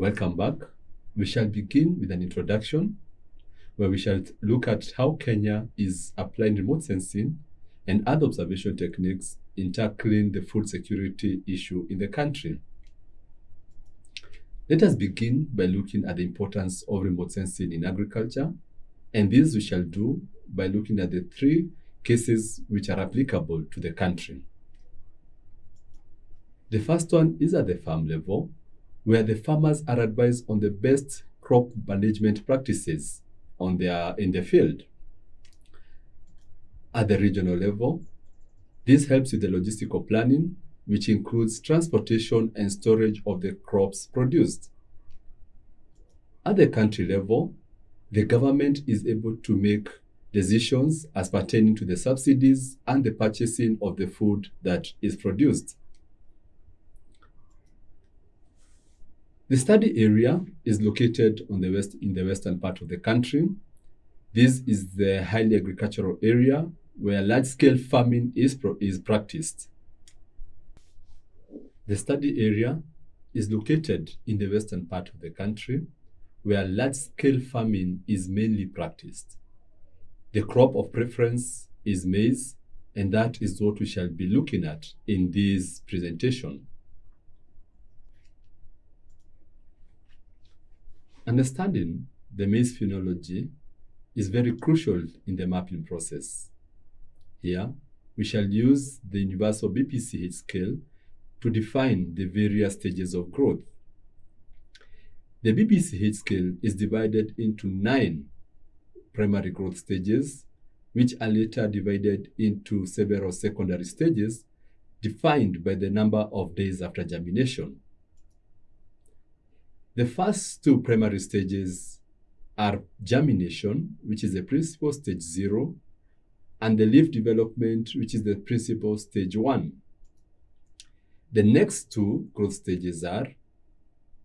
Welcome back. We shall begin with an introduction where we shall look at how Kenya is applying remote sensing and other observation techniques in tackling the food security issue in the country. Let us begin by looking at the importance of remote sensing in agriculture, and this we shall do by looking at the three cases which are applicable to the country. The first one is at the farm level, where the farmers are advised on the best crop management practices on their, in the field. At the regional level, this helps with the logistical planning, which includes transportation and storage of the crops produced. At the country level, the government is able to make decisions as pertaining to the subsidies and the purchasing of the food that is produced. The study area is located on the west in the western part of the country. This is the highly agricultural area where large-scale farming is, is practiced. The study area is located in the western part of the country where large-scale farming is mainly practiced. The crop of preference is maize, and that is what we shall be looking at in this presentation. Understanding the maize phenology is very crucial in the mapping process. Here, we shall use the universal BBCH scale to define the various stages of growth. The BBCH scale is divided into nine primary growth stages, which are later divided into several secondary stages defined by the number of days after germination. The first two primary stages are germination, which is the principal stage zero, and the leaf development, which is the principal stage one. The next two growth stages are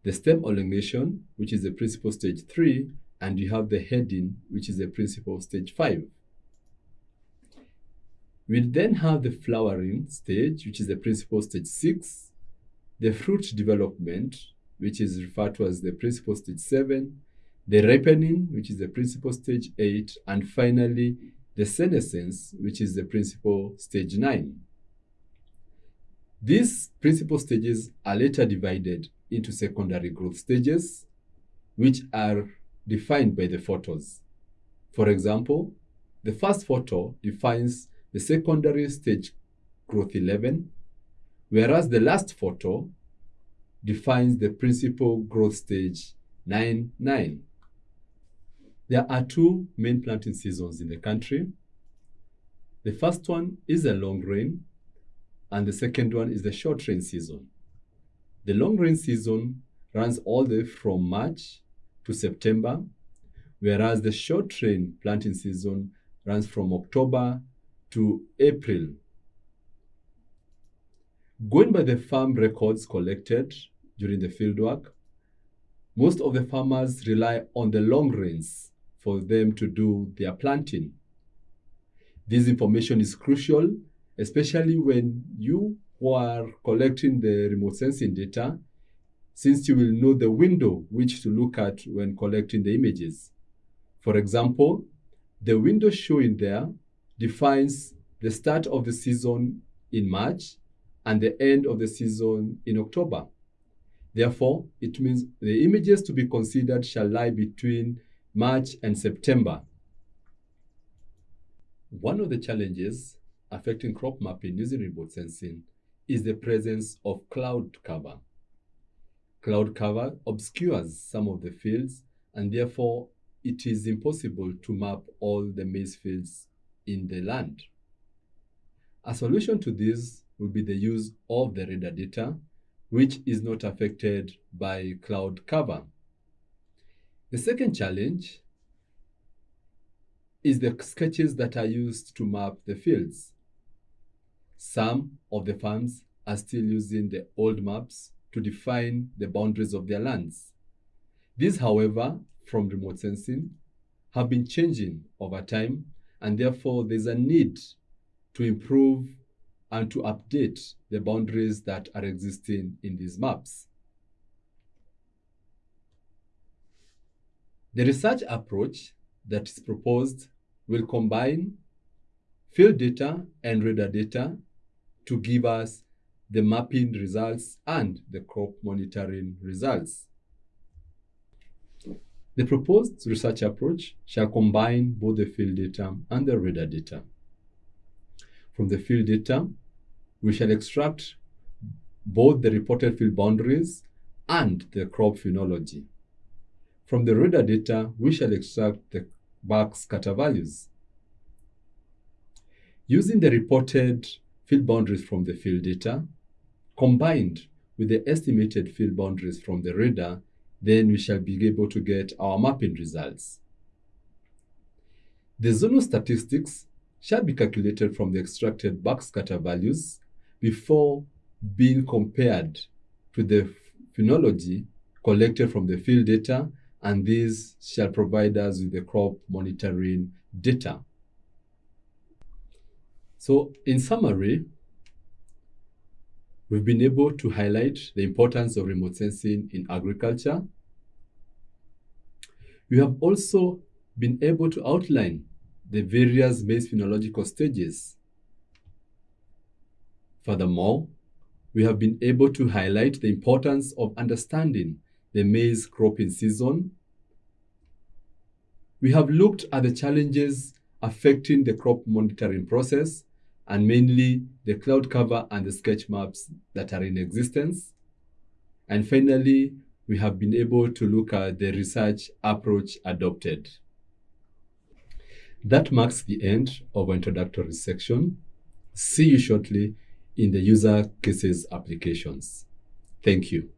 the stem elongation, which is the principal stage three, and you have the heading, which is the principal stage five. We then have the flowering stage, which is the principal stage six, the fruit development, which is referred to as the principal stage 7, the ripening, which is the principal stage 8, and finally the senescence, which is the principal stage 9. These principal stages are later divided into secondary growth stages, which are defined by the photos. For example, the first photo defines the secondary stage growth 11, whereas the last photo defines the principal growth stage 9 9. There are two main planting seasons in the country. The first one is the long rain, and the second one is the short rain season. The long rain season runs all the way from March to September, whereas the short rain planting season runs from October to April. Going by the farm records collected during the fieldwork, most of the farmers rely on the long rains for them to do their planting. This information is crucial, especially when you who are collecting the remote sensing data, since you will know the window which to look at when collecting the images. For example, the window shown there defines the start of the season in March and the end of the season in October. Therefore, it means the images to be considered shall lie between March and September. One of the challenges affecting crop mapping using remote sensing is the presence of cloud cover. Cloud cover obscures some of the fields and therefore it is impossible to map all the maize fields in the land. A solution to this would be the use of the radar data which is not affected by cloud cover. The second challenge is the sketches that are used to map the fields. Some of the farms are still using the old maps to define the boundaries of their lands. These, however, from remote sensing, have been changing over time, and therefore there's a need to improve and to update the boundaries that are existing in these maps. The research approach that is proposed will combine field data and radar data to give us the mapping results and the crop monitoring results. The proposed research approach shall combine both the field data and the radar data. From the field data, we shall extract both the reported field boundaries and the crop phenology. From the radar data, we shall extract the backscatter values. Using the reported field boundaries from the field data, combined with the estimated field boundaries from the radar, then we shall be able to get our mapping results. The zonal statistics shall be calculated from the extracted backscatter values before being compared to the phenology collected from the field data and these shall provide us with the crop monitoring data. So in summary, we've been able to highlight the importance of remote sensing in agriculture. We have also been able to outline the various maize phenological stages. Furthermore, we have been able to highlight the importance of understanding the maize cropping season. We have looked at the challenges affecting the crop monitoring process and mainly the cloud cover and the sketch maps that are in existence. And finally, we have been able to look at the research approach adopted. That marks the end of our introductory section. See you shortly in the user cases applications. Thank you.